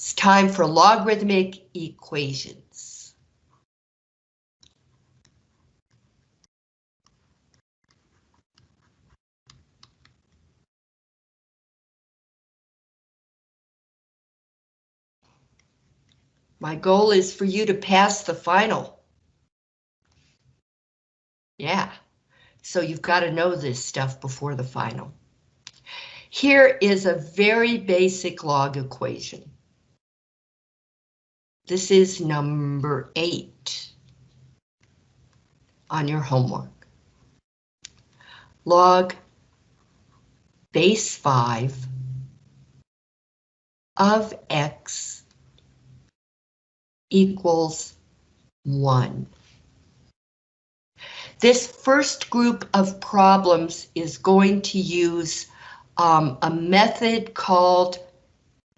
It's time for logarithmic equations. My goal is for you to pass the final. Yeah, so you've got to know this stuff before the final. Here is a very basic log equation. This is number eight on your homework. Log base 5 of x equals 1. This first group of problems is going to use um, a method called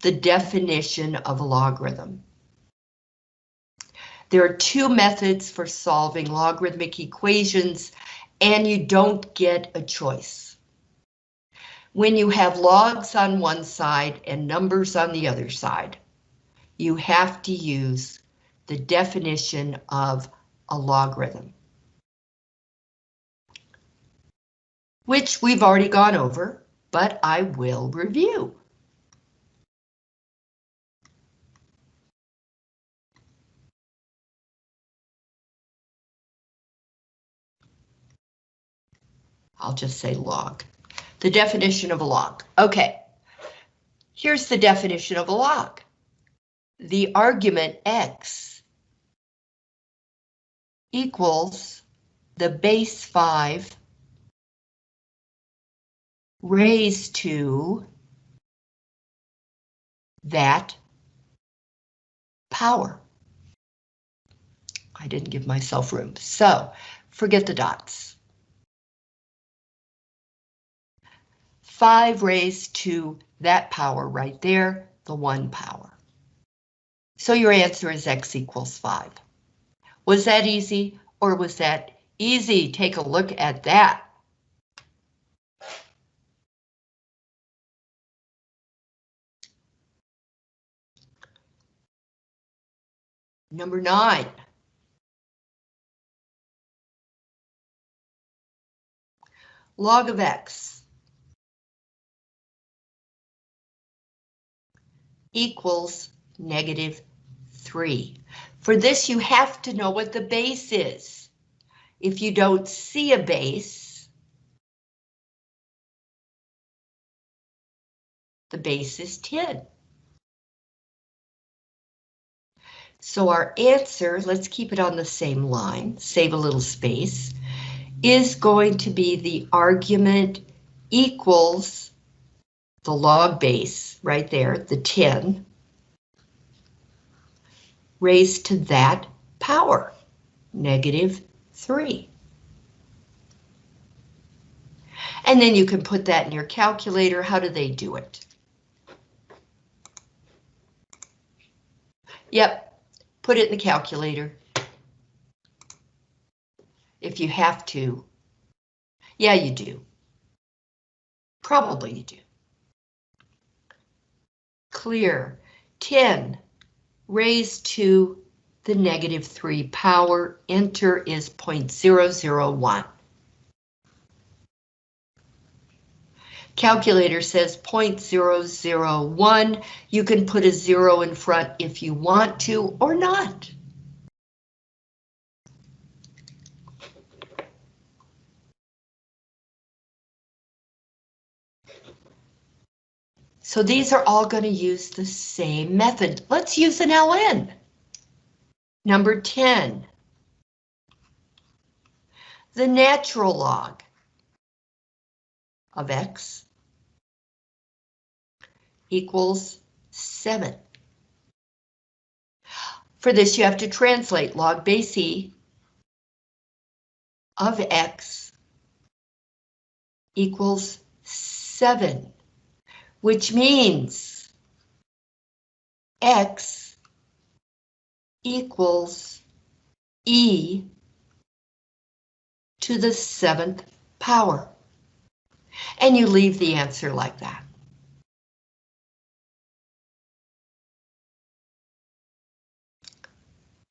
the definition of a logarithm. There are two methods for solving logarithmic equations, and you don't get a choice. When you have logs on one side and numbers on the other side, you have to use the definition of a logarithm. which we've already gone over, but I will review. I'll just say log. The definition of a log. Okay, here's the definition of a log. The argument x equals the base 5 raised to that power. I didn't give myself room, so forget the dots. 5 raised to that power right there, the 1 power. So your answer is x equals 5. Was that easy or was that easy? Take a look at that. Number nine. Log of x equals negative 3. For this, you have to know what the base is. If you don't see a base, the base is 10. So our answer, let's keep it on the same line, save a little space, is going to be the argument equals the log base right there, the 10, raised to that power, negative 3. And then you can put that in your calculator. How do they do it? Yep, Put it in the calculator. If you have to. Yeah, you do. Probably you do. Clear. 10 raised to the negative 3 power. Enter is 0.001. Calculator says 0.001. You can put a zero in front if you want to or not. So these are all going to use the same method. Let's use an LN. Number 10. The natural log of X equals 7. For this, you have to translate log base E of X equals 7, which means X equals E to the seventh power. And you leave the answer like that.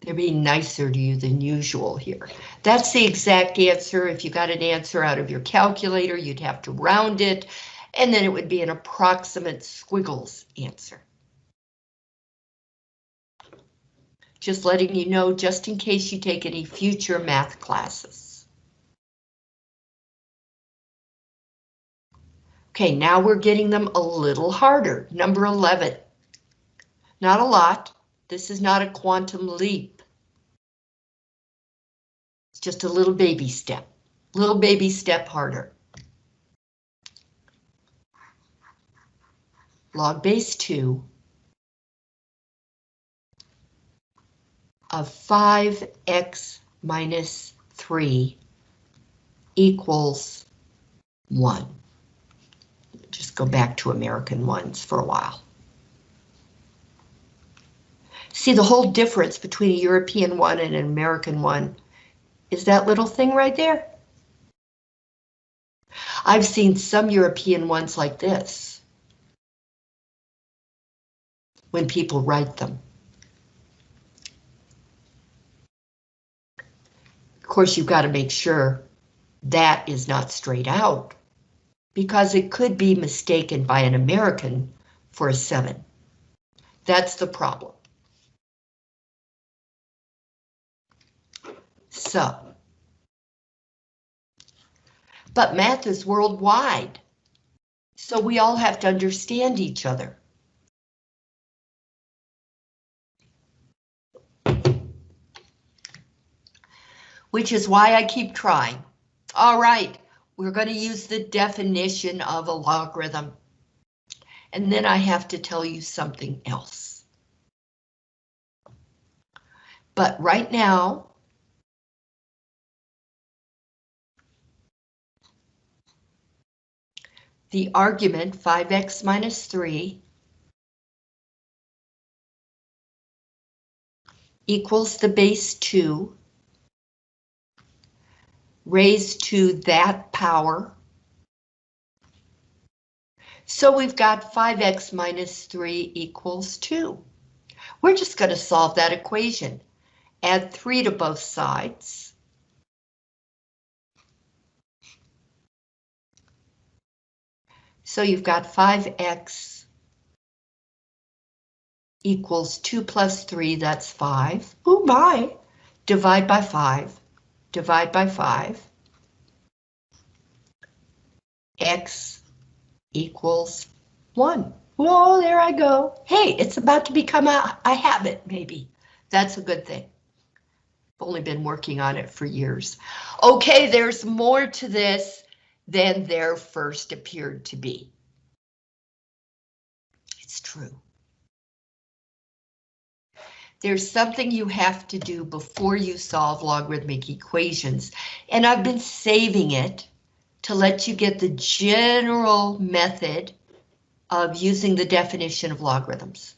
They're being nicer to you than usual here. That's the exact answer. If you got an answer out of your calculator, you'd have to round it, and then it would be an approximate squiggles answer. Just letting you know, just in case you take any future math classes. Okay, now we're getting them a little harder. Number 11. Not a lot. This is not a quantum leap. It's just a little baby step. Little baby step harder. Log base 2 of 5x minus 3 equals 1. Just go back to American ones for a while. See the whole difference between a European one and an American one is that little thing right there. I've seen some European ones like this when people write them. Of course, you've got to make sure that is not straight out because it could be mistaken by an American for a 7. That's the problem. So, but math is worldwide, so we all have to understand each other. Which is why I keep trying. All right, we're going to use the definition of a logarithm. And then I have to tell you something else. But right now, the argument 5x minus 3 equals the base 2 raised to that power. So we've got 5x minus 3 equals 2. We're just going to solve that equation. Add 3 to both sides. So you've got 5x equals 2 plus 3, that's 5. Oh my! Divide by 5. Divide by 5. x equals 1. Whoa, there I go. Hey, it's about to become a, a habit, maybe. That's a good thing. I've only been working on it for years. Okay, there's more to this than there first appeared to be. It's true. There's something you have to do before you solve logarithmic equations, and I've been saving it to let you get the general method of using the definition of logarithms.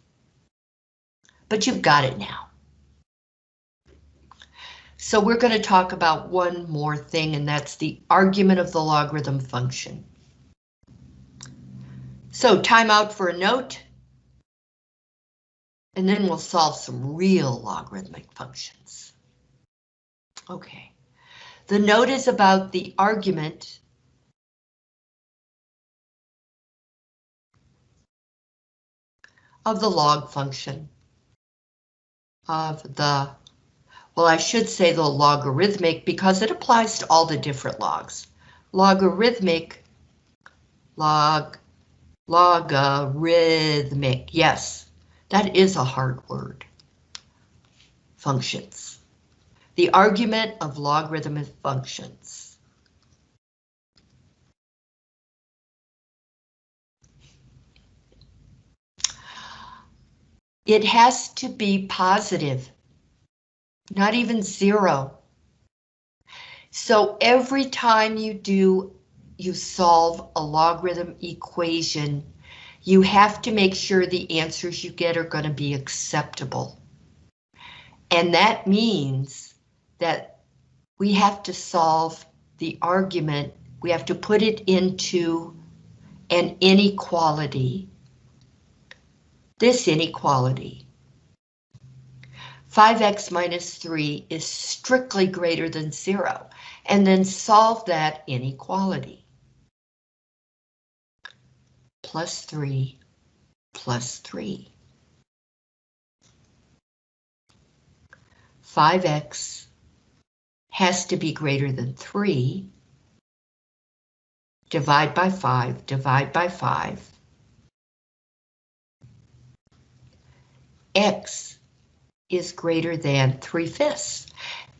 But you've got it now. So we're going to talk about one more thing, and that's the argument of the logarithm function. So time out for a note. And then we'll solve some real logarithmic functions. Okay. The note is about the argument of the log function of the well, I should say the logarithmic because it applies to all the different logs. Logarithmic, log, logarithmic, yes, that is a hard word. Functions. The argument of logarithmic functions. It has to be positive not even zero. So every time you do, you solve a logarithm equation, you have to make sure the answers you get are going to be acceptable. And that means that we have to solve the argument, we have to put it into an inequality, this inequality. 5x minus 3 is strictly greater than 0, and then solve that inequality. Plus 3 plus 3. 5x has to be greater than 3. Divide by 5, divide by 5. X is greater than 3 fifths.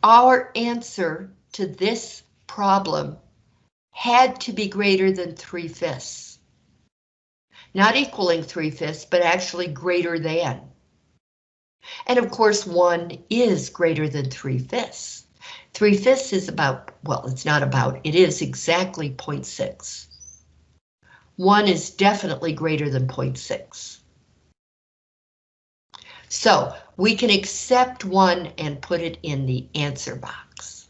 Our answer to this problem had to be greater than 3 fifths. Not equaling 3 fifths, but actually greater than. And of course, 1 is greater than 3 fifths. 3 fifths is about, well, it's not about, it is exactly 0.6. 1 is definitely greater than 0.6. So we can accept one and put it in the answer box.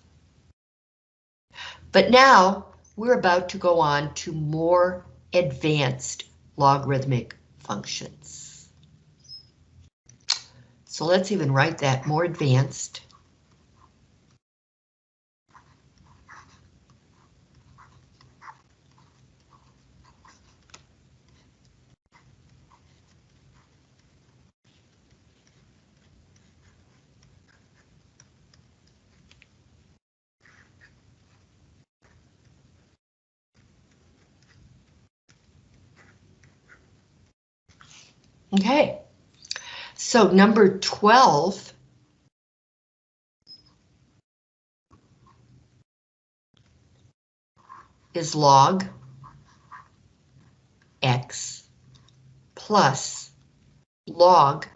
But now we're about to go on to more advanced logarithmic functions. So let's even write that more advanced. Okay, so number 12 is log x plus log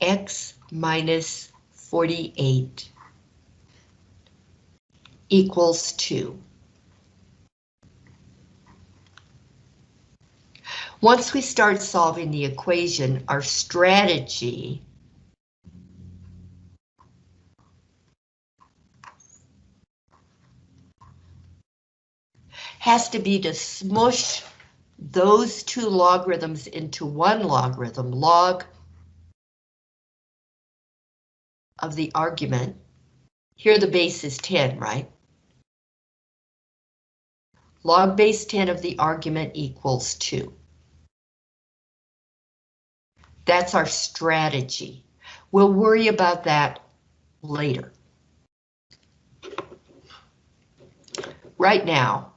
x minus 48 equals 2. Once we start solving the equation, our strategy has to be to smush those two logarithms into one logarithm, log of the argument. Here the base is 10, right? Log base 10 of the argument equals 2. That's our strategy. We'll worry about that later. Right now,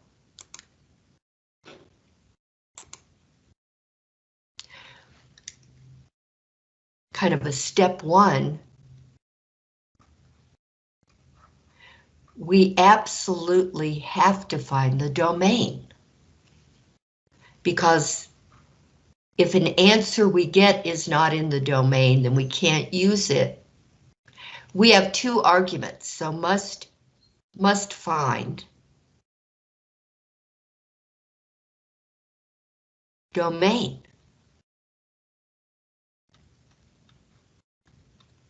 kind of a step one, we absolutely have to find the domain. Because if an answer we get is not in the domain, then we can't use it. We have two arguments, so must, must find domain.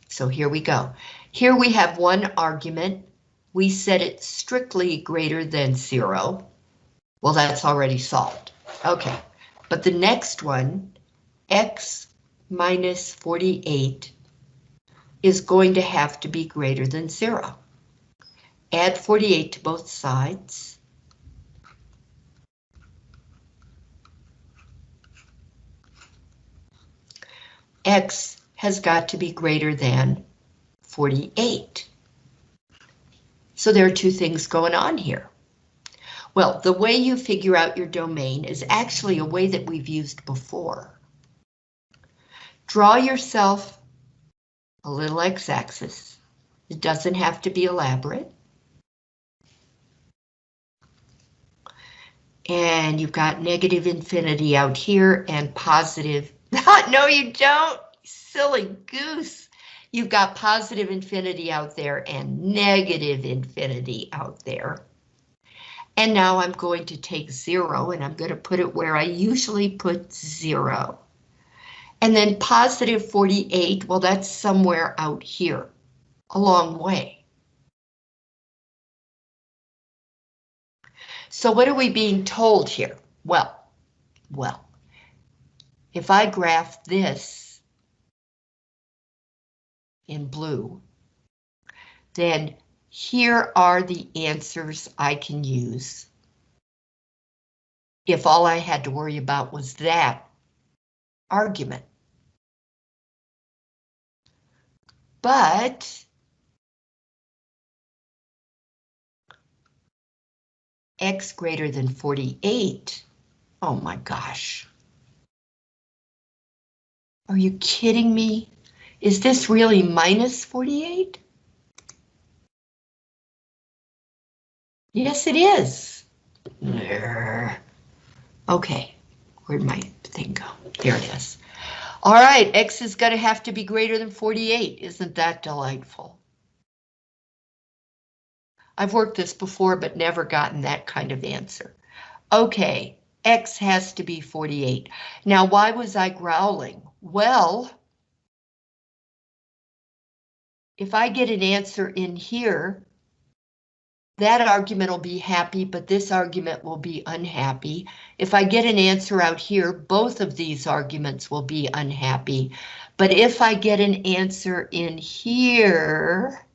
So here we go. Here we have one argument. We set it strictly greater than zero. Well, that's already solved. Okay. But the next one, x minus 48, is going to have to be greater than zero. Add 48 to both sides. X has got to be greater than 48. So there are two things going on here. Well, the way you figure out your domain is actually a way that we've used before. Draw yourself a little x-axis. It doesn't have to be elaborate. And you've got negative infinity out here and positive. no, you don't, silly goose. You've got positive infinity out there and negative infinity out there. And now I'm going to take zero and I'm going to put it where I usually put zero. And then positive 48, well, that's somewhere out here, a long way. So what are we being told here? Well, well, if I graph this in blue, then here are the answers I can use. If all I had to worry about was that argument. But x greater than 48, oh my gosh. Are you kidding me? Is this really minus 48? Yes, it is. Okay, where'd my thing go? There it is. All right, X is going to have to be greater than 48. Isn't that delightful? I've worked this before, but never gotten that kind of answer. Okay, X has to be 48. Now, why was I growling? Well, if I get an answer in here, that argument will be happy, but this argument will be unhappy. If I get an answer out here, both of these arguments will be unhappy. But if I get an answer in here,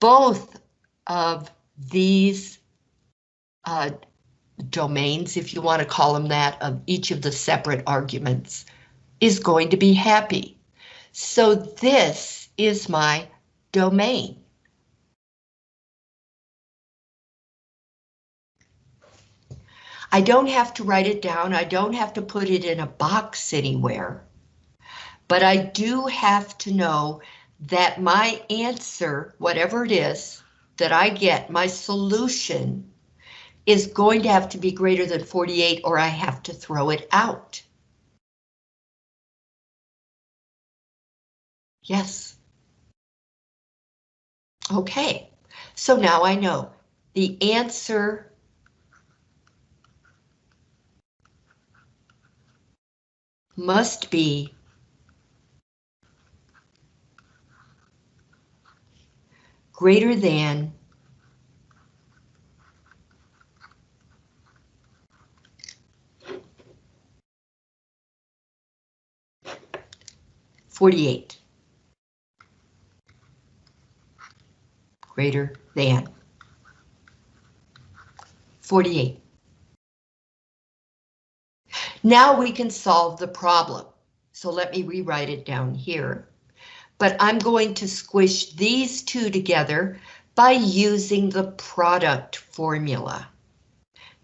both of these uh, domains, if you want to call them that, of each of the separate arguments, is going to be happy. So this is my domain. I don't have to write it down. I don't have to put it in a box anywhere. But I do have to know that my answer, whatever it is that I get, my solution is going to have to be greater than 48 or I have to throw it out. Yes. Okay, so now I know the answer must be greater than Forty-eight. greater than 48. Now we can solve the problem. So let me rewrite it down here. But I'm going to squish these two together by using the product formula.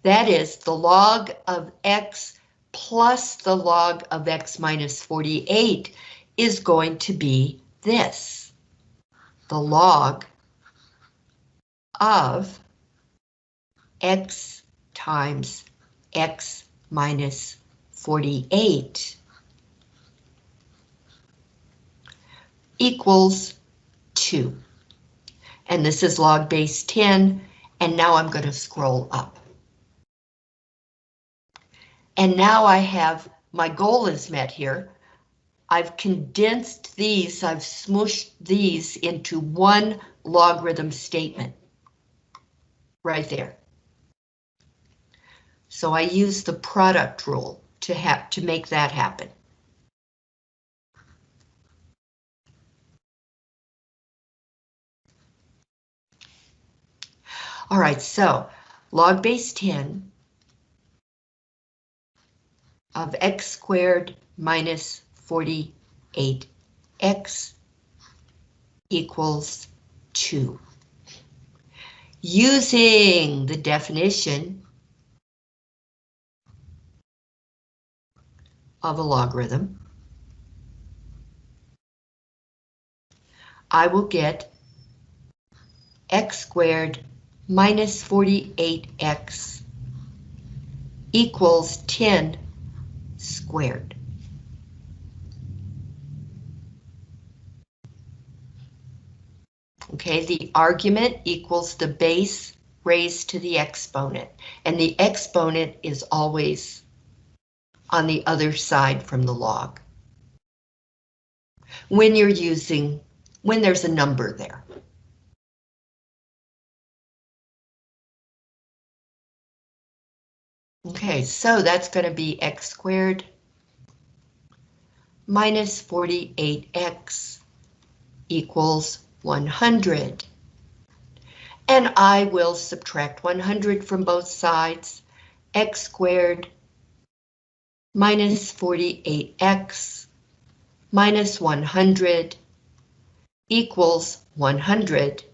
That is the log of x plus the log of x minus 48 is going to be this. The log of x times x minus 48 equals 2. And this is log base 10, and now I'm going to scroll up. And now I have, my goal is met here. I've condensed these, I've smushed these into one logarithm statement right there. So I use the product rule to have to make that happen. All right, so log base 10 of x squared minus 48x equals 2 using the definition of a logarithm, I will get x squared minus 48x equals 10 squared. Okay, the argument equals the base raised to the exponent, and the exponent is always on the other side from the log. When you're using, when there's a number there. Okay, so that's going to be x squared minus 48x equals 100. And I will subtract 100 from both sides. x squared minus 48x minus 100 equals 100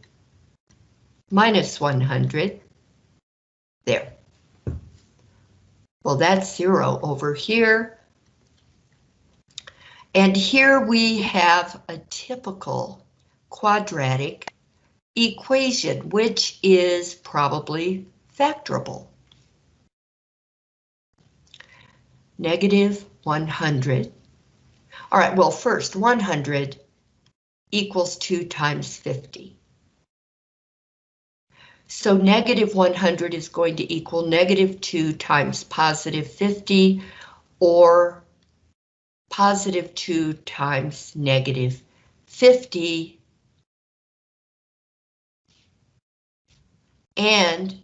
minus 100. There. Well, that's zero over here. And here we have a typical quadratic equation, which is probably factorable. Negative 100. All right, well, first 100 equals 2 times 50. So negative 100 is going to equal negative 2 times positive 50, or positive 2 times negative 50. And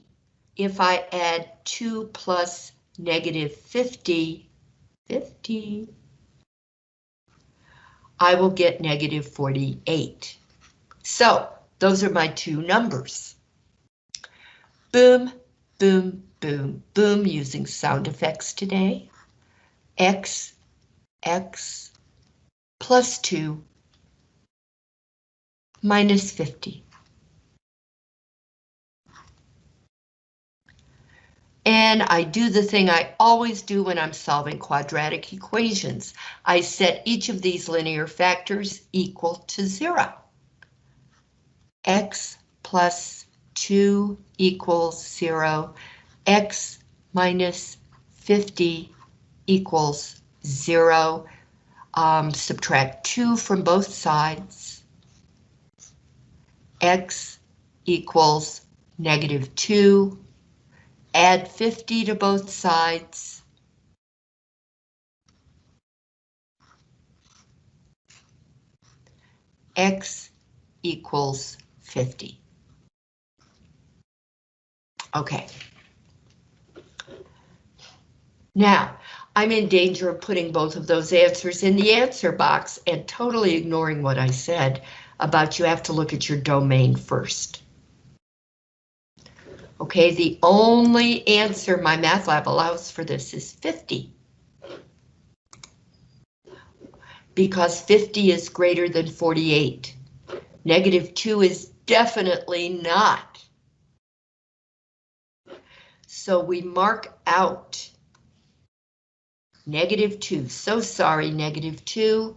if I add 2 plus negative 50, 50, I will get negative 48. So those are my two numbers. Boom, boom, boom, boom, using sound effects today. X, X, plus 2, minus 50. And I do the thing I always do when I'm solving quadratic equations. I set each of these linear factors equal to zero. X plus 2 equals 0. X minus 50 equals 0. Um, subtract 2 from both sides. X equals negative 2 Add 50 to both sides. X equals 50. Okay. Now, I'm in danger of putting both of those answers in the answer box and totally ignoring what I said about you have to look at your domain first. Okay, the only answer MyMathLab allows for this is 50. Because 50 is greater than 48. Negative 2 is definitely not. So we mark out negative 2. So sorry, negative 2,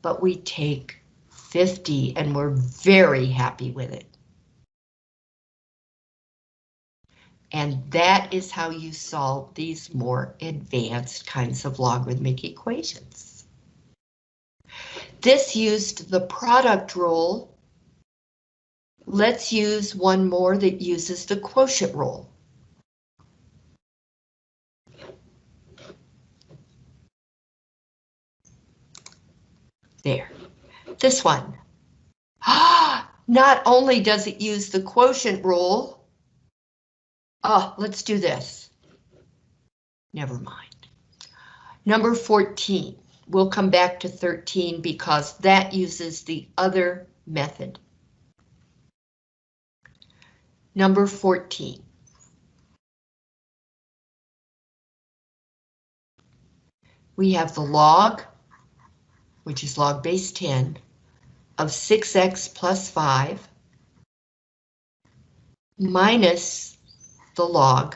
but we take 50 and we're very happy with it. And that is how you solve these more advanced kinds of logarithmic equations. This used the product rule. Let's use one more that uses the quotient rule. There, this one. Ah, not only does it use the quotient rule, Oh, let's do this. Never mind. Number 14. We'll come back to 13 because that uses the other method. Number 14. We have the log, which is log base 10, of 6x plus 5 minus the log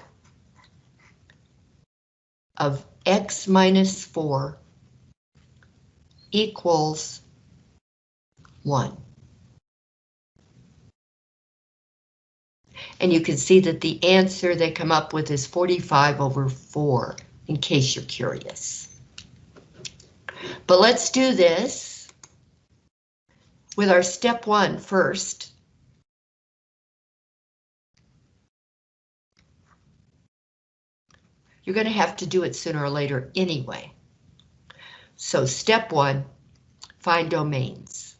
of x minus 4 equals 1. And you can see that the answer they come up with is 45 over 4, in case you're curious. But let's do this with our step one first. You're going to have to do it sooner or later anyway. So step one, find domains.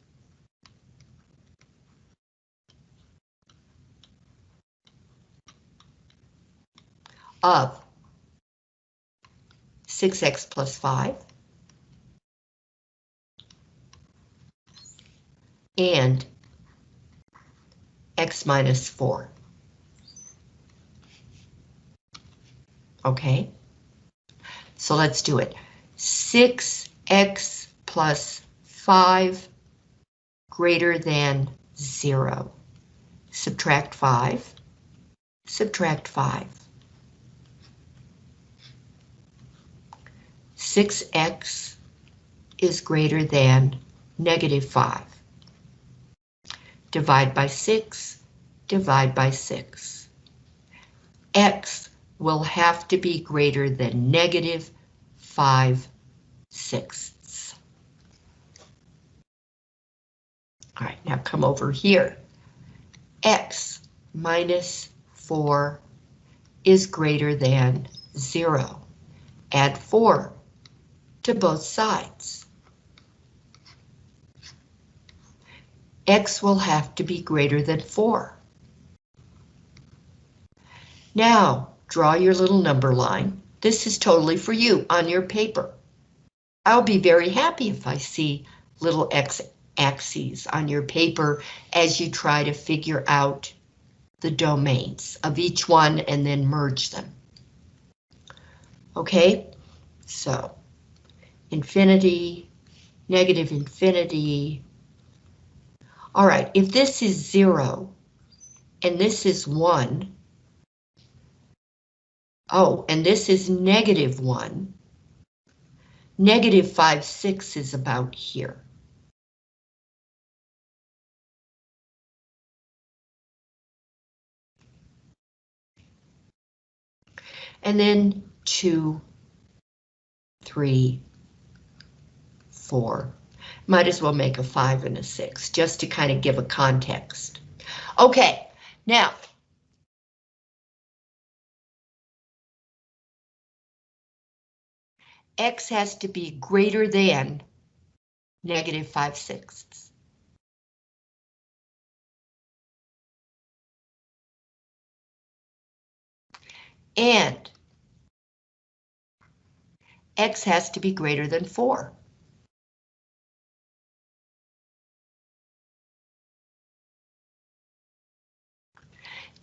of 6x plus 5 and x minus 4. Okay, so let's do it. 6x plus 5 greater than 0. Subtract 5. Subtract 5. 6x is greater than negative 5. Divide by 6, divide by 6. x will have to be greater than negative 5 sixths. All right, now come over here. x minus 4 is greater than 0. Add 4 to both sides. X will have to be greater than 4. Now, draw your little number line. This is totally for you on your paper. I'll be very happy if I see little X axes on your paper as you try to figure out the domains of each one and then merge them. Okay, so infinity, negative infinity. All right, if this is zero and this is one, oh, and this is negative one, negative five, six is about here. And then two, three, four. Might as well make a five and a six, just to kind of give a context. Okay, now. X has to be greater than negative five sixths. And X has to be greater than four.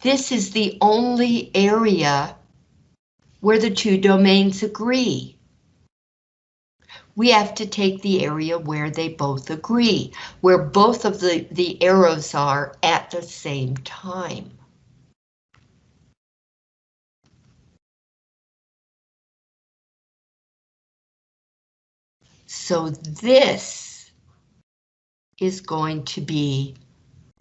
This is the only area where the two domains agree. We have to take the area where they both agree, where both of the, the arrows are at the same time. So this is going to be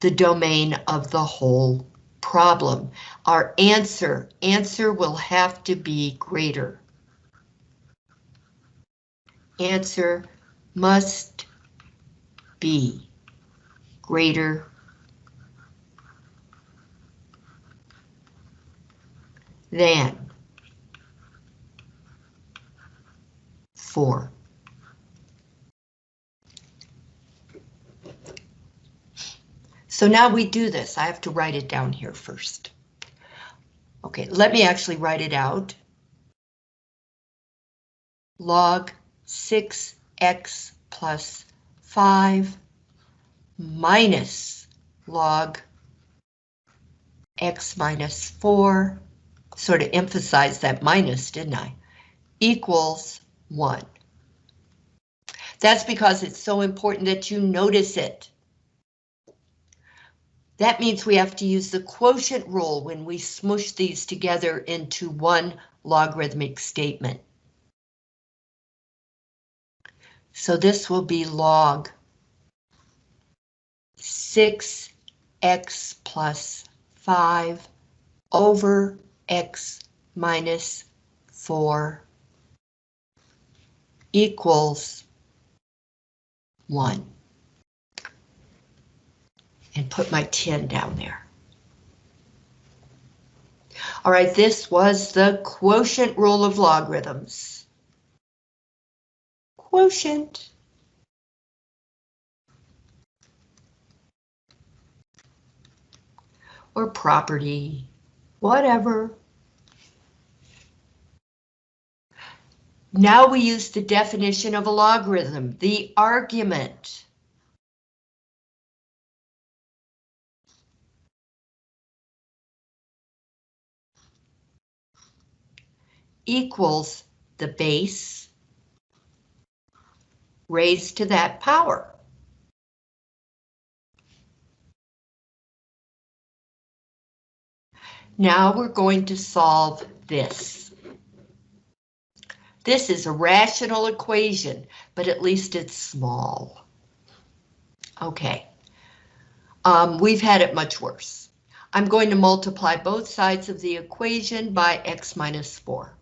the domain of the whole problem. Our answer, answer will have to be greater. Answer must be greater than 4. So now we do this. I have to write it down here first. Okay, let me actually write it out. Log 6x plus 5 minus log x minus 4, sort of emphasize that minus, didn't I, equals 1. That's because it's so important that you notice it. That means we have to use the quotient rule when we smush these together into one logarithmic statement. So this will be log 6x plus 5 over x minus 4 equals 1 and put my 10 down there. All right, this was the quotient rule of logarithms quotient. Or property, whatever. Now we use the definition of a logarithm, the argument. equals the base raised to that power. Now we're going to solve this. This is a rational equation, but at least it's small. Okay. Um, we've had it much worse. I'm going to multiply both sides of the equation by x minus 4.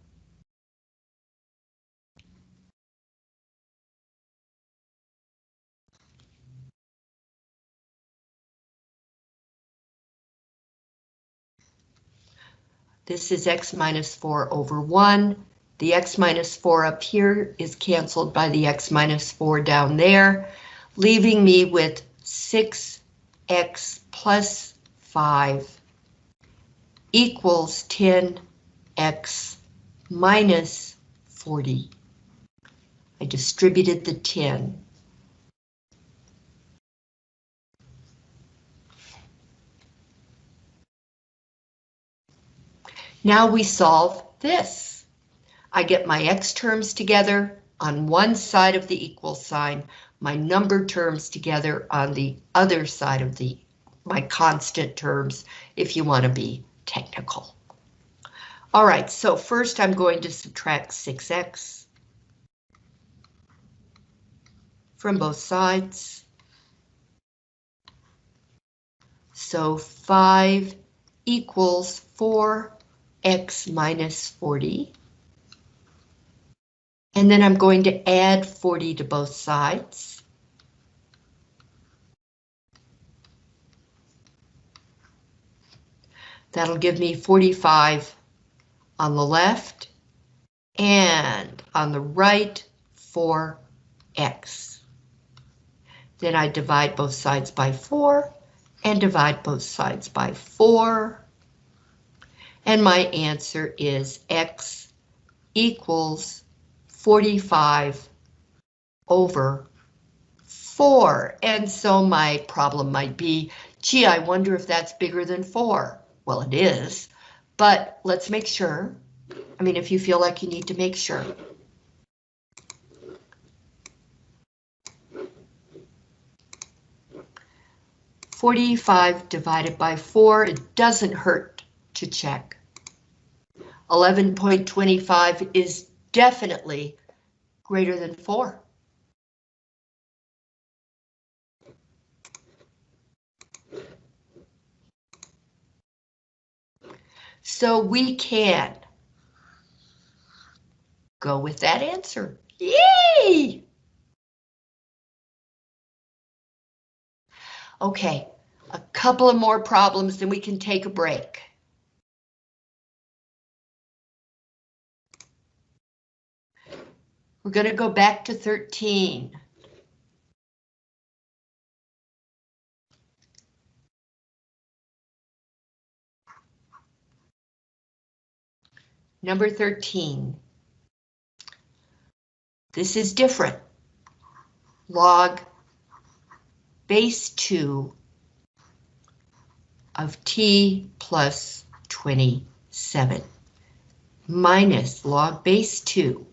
This is x minus 4 over 1. The x minus 4 up here is canceled by the x minus 4 down there, leaving me with 6x plus 5 equals 10x minus 40. I distributed the 10. Now we solve this. I get my x terms together on one side of the equal sign, my number terms together on the other side of the my constant terms, if you want to be technical. All right, so first I'm going to subtract 6x from both sides. So 5 equals 4 x minus 40. And then I'm going to add 40 to both sides. That'll give me 45 on the left and on the right 4x. Then I divide both sides by 4 and divide both sides by 4 and my answer is X equals 45 over 4. And so my problem might be, gee, I wonder if that's bigger than 4. Well, it is, but let's make sure. I mean, if you feel like you need to make sure. Forty-five divided by four, it doesn't hurt to check. 11.25 is definitely greater than 4. So we can go with that answer. Yay! Okay, a couple of more problems, then we can take a break. We're going to go back to 13. Number 13. This is different. Log base 2 of t plus 27 minus log base 2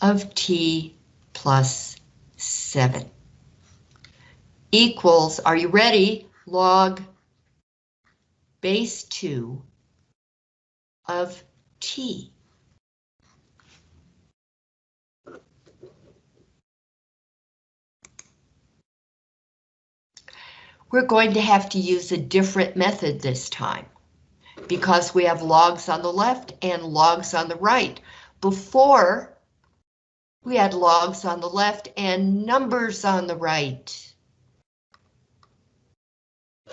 of t plus 7 equals, are you ready? Log base 2 of t. We're going to have to use a different method this time because we have logs on the left and logs on the right. Before, we had logs on the left and numbers on the right.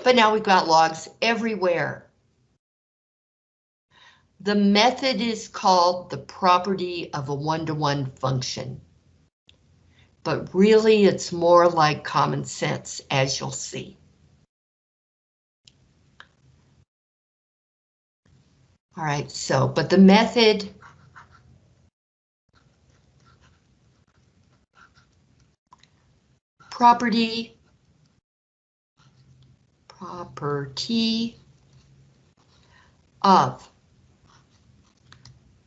But now we've got logs everywhere. The method is called the property of a one-to-one -one function. But really it's more like common sense, as you'll see. All right, so, but the method property, property of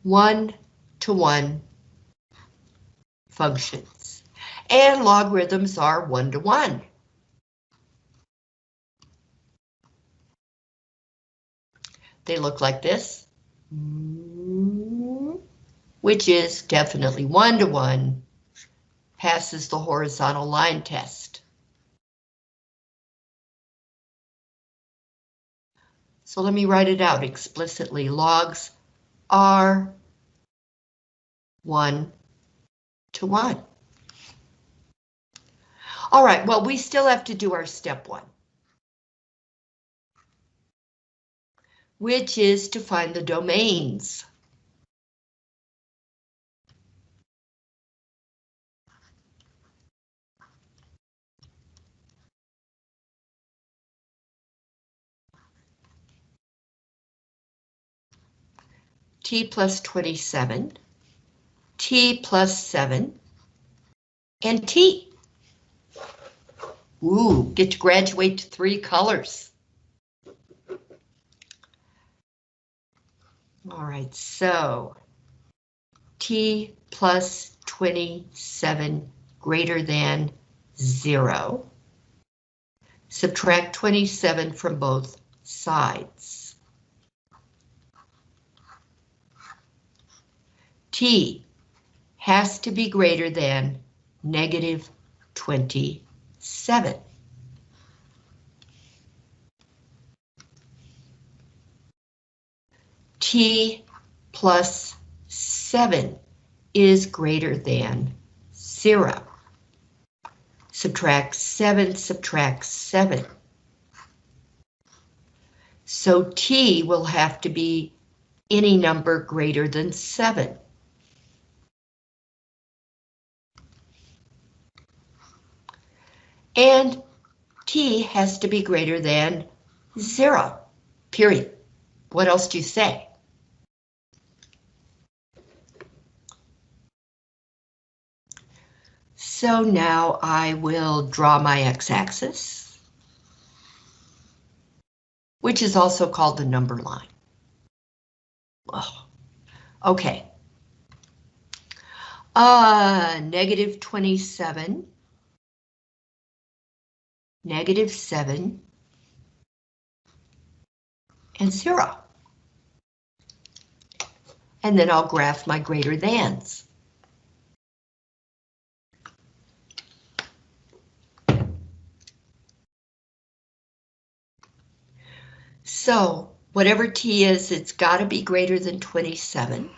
one-to-one functions. And logarithms are one-to-one. They look like this, which is definitely one-to-one, passes the horizontal line test. So let me write it out explicitly. Logs are one to one. All right, well, we still have to do our step one. Which is to find the domains. T plus 27, t plus 7, and t. Ooh, get to graduate to three colors. All right, so t plus 27 greater than 0. Subtract 27 from both sides. T has to be greater than negative 27. t plus 7 is greater than 0. Subtract 7, subtract 7. So t will have to be any number greater than 7. And t has to be greater than zero, period. What else do you say? So now I will draw my x-axis, which is also called the number line. Oh, okay. Uh, negative 27 negative 7, and 0. And then I'll graph my greater thans. So whatever t is, it's got to be greater than 27.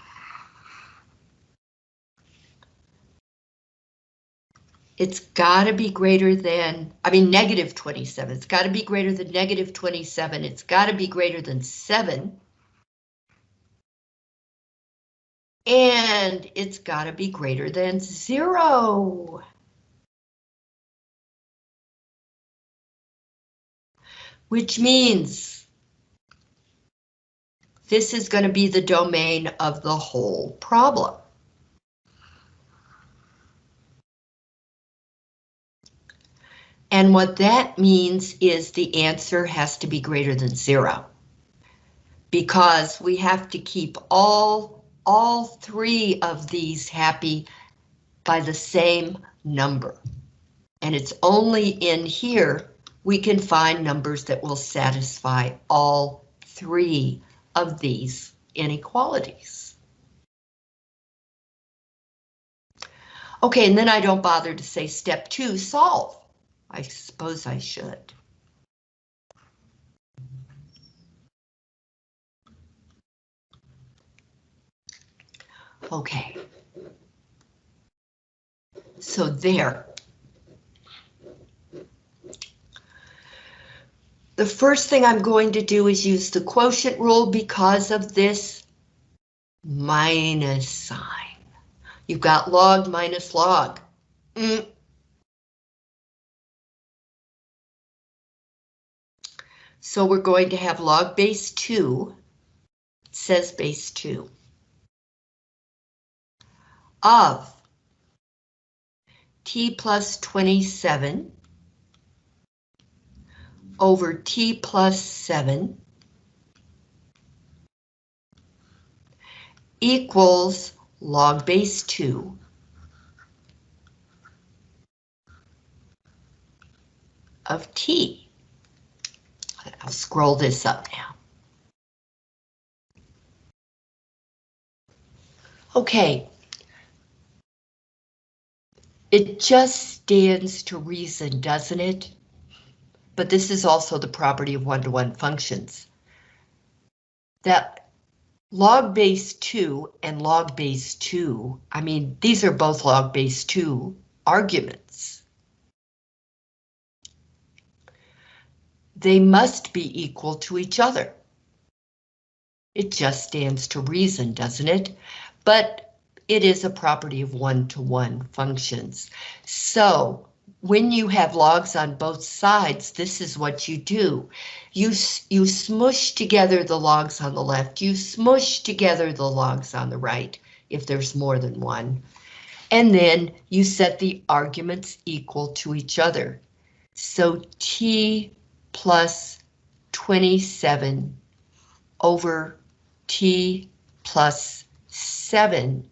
It's got to be greater than, I mean, negative 27. It's got to be greater than negative 27. It's got to be greater than 7. And it's got to be greater than 0. Which means this is going to be the domain of the whole problem. And what that means is the answer has to be greater than zero. Because we have to keep all, all three of these happy by the same number. And it's only in here we can find numbers that will satisfy all three of these inequalities. Okay, and then I don't bother to say step two, solve. I suppose I should. Okay. So there. The first thing I'm going to do is use the quotient rule because of this minus sign. You've got log minus log. Mm, So we're going to have log base 2, says base 2, of t plus 27 over t plus 7 equals log base 2 of t. I'll scroll this up now. Okay. It just stands to reason, doesn't it? But this is also the property of one-to-one -one functions. That log base 2 and log base 2, I mean, these are both log base 2 arguments. They must be equal to each other. It just stands to reason, doesn't it? But it is a property of one-to-one -one functions. So when you have logs on both sides, this is what you do. You, you smush together the logs on the left, you smush together the logs on the right, if there's more than one. And then you set the arguments equal to each other. So t plus 27 over t plus 7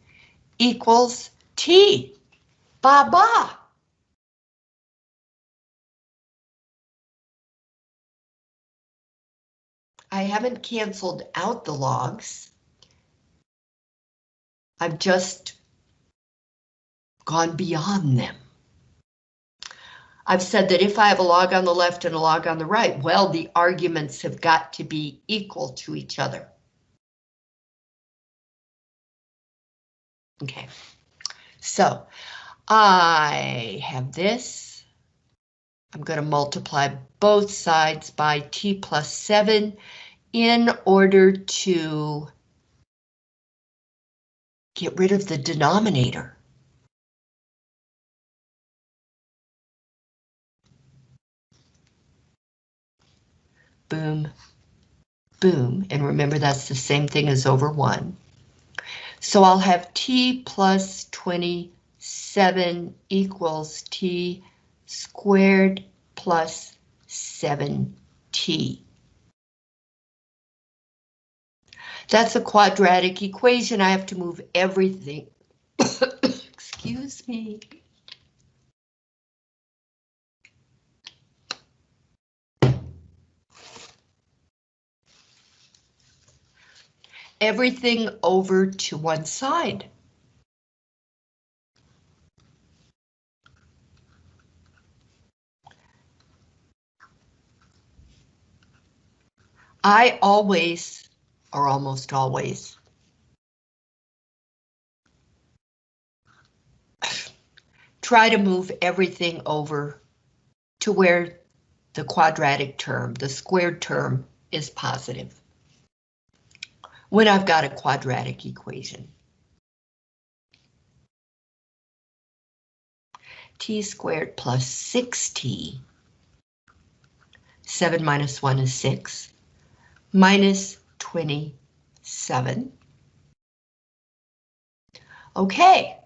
equals t. Ba-ba! I haven't canceled out the logs. I've just gone beyond them. I've said that if I have a log on the left and a log on the right, well, the arguments have got to be equal to each other. Okay, so I have this. I'm going to multiply both sides by t plus 7 in order to get rid of the denominator. Boom, boom, and remember that's the same thing as over 1. So I'll have t plus 27 equals t squared plus 7t. That's a quadratic equation. I have to move everything. Excuse me. Everything over to one side. I always, or almost always, try to move everything over to where the quadratic term, the squared term, is positive when I've got a quadratic equation. t squared plus 6t, 7 minus 1 is 6, minus 27. Okay,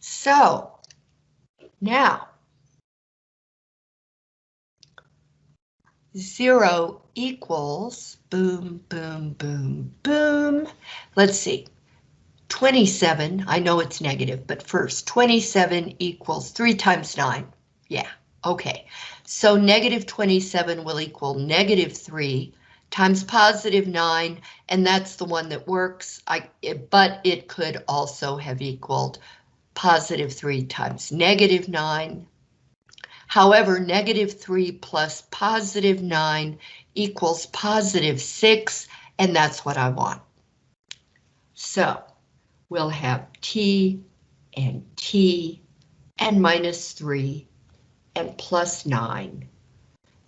so now 0 equals, boom, boom, boom, boom. Let's see, 27, I know it's negative, but first, 27 equals 3 times 9. Yeah, okay. So negative 27 will equal negative 3 times positive 9, and that's the one that works. I, but it could also have equaled positive 3 times negative 9, However, negative 3 plus positive 9 equals positive 6, and that's what I want. So we'll have t and t and minus 3 and plus 9.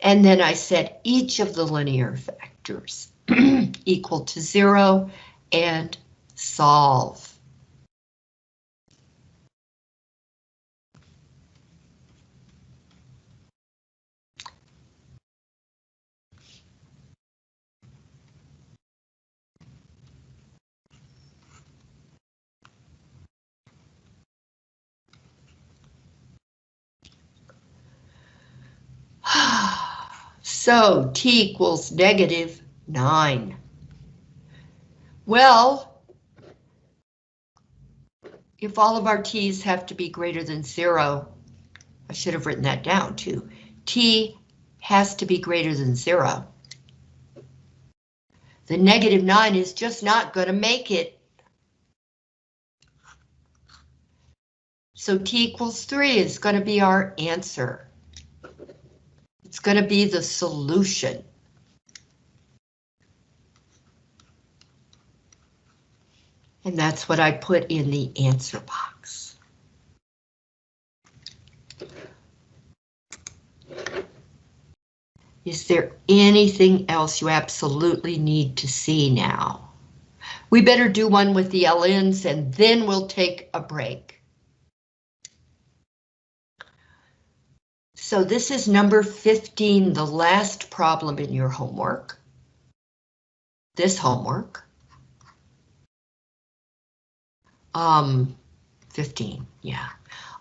And then I set each of the linear factors equal to 0 and solve. So t equals negative 9. Well, if all of our t's have to be greater than zero, I should have written that down too. t has to be greater than zero. The negative 9 is just not going to make it. So t equals 3 is going to be our answer. It's going to be the solution. And that's what I put in the answer box. Is there anything else you absolutely need to see now? We better do one with the LNs and then we'll take a break. So this is number 15, the last problem in your homework. This homework. Um, 15, yeah.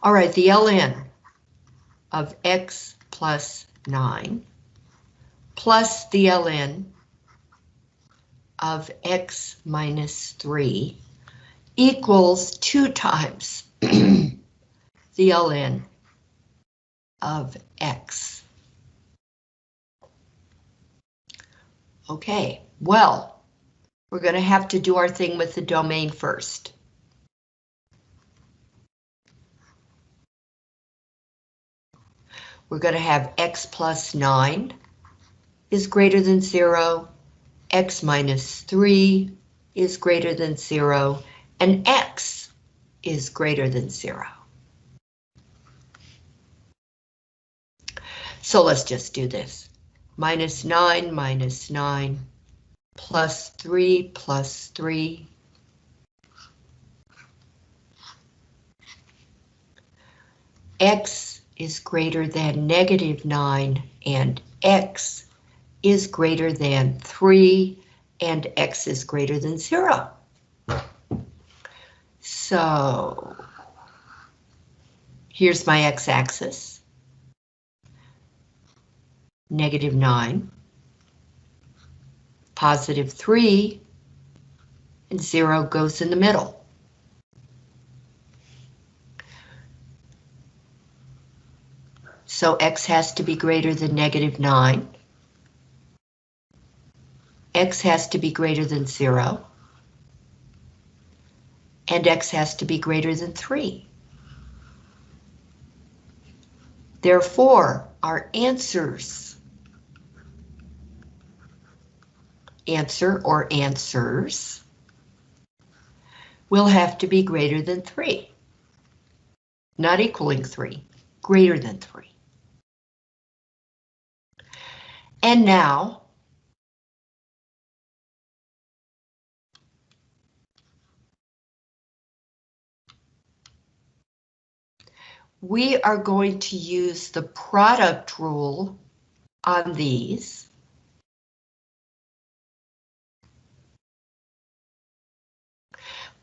All right, the ln of x plus 9 plus the ln of x minus 3 equals 2 times the ln of x. Okay, well, we're going to have to do our thing with the domain first. We're going to have x plus 9 is greater than 0, x minus 3 is greater than 0, and x is greater than 0. So let's just do this. Minus 9 minus 9 plus 3 plus 3 x is greater than negative 9 and x is greater than 3 and x is greater than 0. So here's my x-axis. Negative 9, positive 3, and 0 goes in the middle. So x has to be greater than negative 9 x has to be greater than 0, and x has to be greater than 3. Therefore, our answers, answer or answers, will have to be greater than 3. Not equaling 3, greater than 3. And now, we are going to use the product rule on these.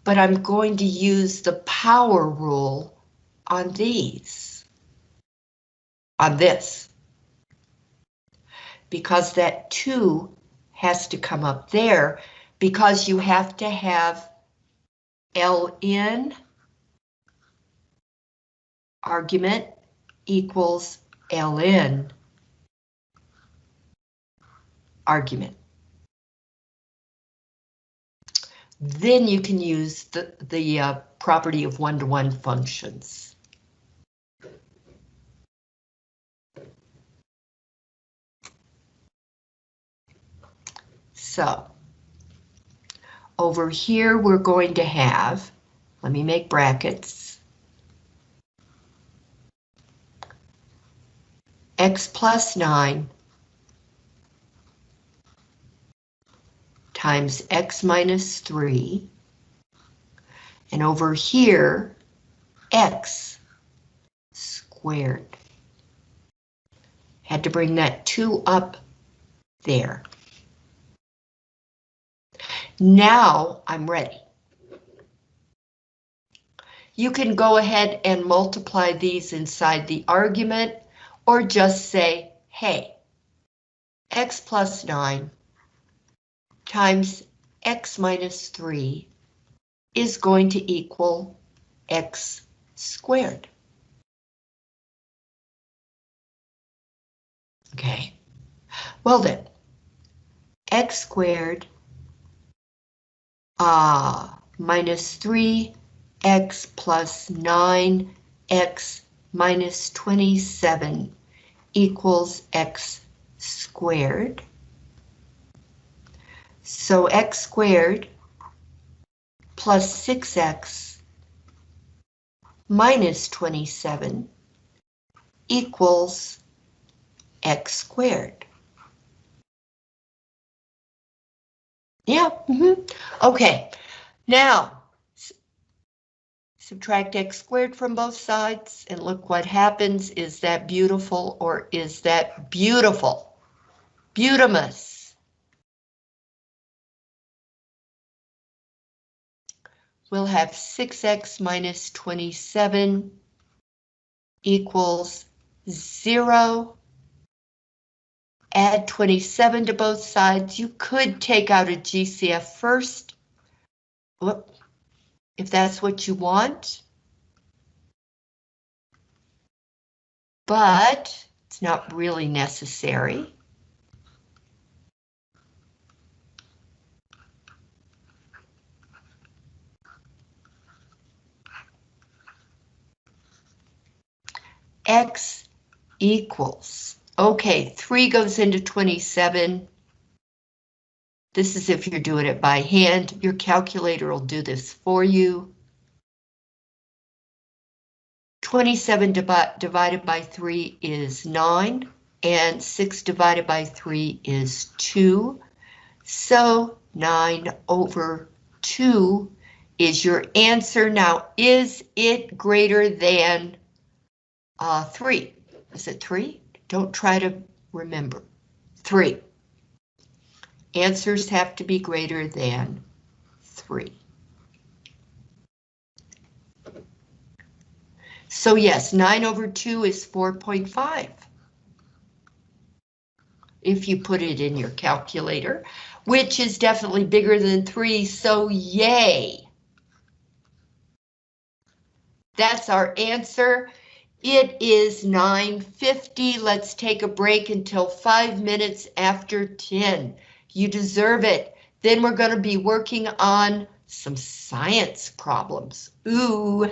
But I'm going to use the power rule on these. On this. Because that 2 has to come up there because you have to have L in argument equals ln argument. Then you can use the, the uh, property of one-to-one -one functions. So, over here we're going to have, let me make brackets, x plus 9 times x minus 3, and over here, x squared. Had to bring that 2 up there. Now I'm ready. You can go ahead and multiply these inside the argument or just say, hey, x plus 9 times x minus 3 is going to equal x squared. Okay, well then, x squared uh, minus 3x plus 9x minus 27 equals x squared. So x squared plus 6x minus 27 equals x squared. Yeah, mm -hmm. okay. Now, subtract x squared from both sides and look what happens. Is that beautiful or is that beautiful? Beautimus. We'll have 6x minus 27 equals 0 add 27 to both sides. You could take out a GCF first, if that's what you want. But it's not really necessary. X equals Okay, 3 goes into 27. This is if you're doing it by hand. Your calculator will do this for you. 27 divided by 3 is 9, and 6 divided by 3 is 2. So 9 over 2 is your answer. Now, is it greater than uh, 3? Is it 3? Don't try to remember. Three. Answers have to be greater than three. So yes, 9 over 2 is 4.5. If you put it in your calculator, which is definitely bigger than 3, so yay! That's our answer. It is 9.50. Let's take a break until five minutes after 10. You deserve it. Then we're going to be working on some science problems. Ooh.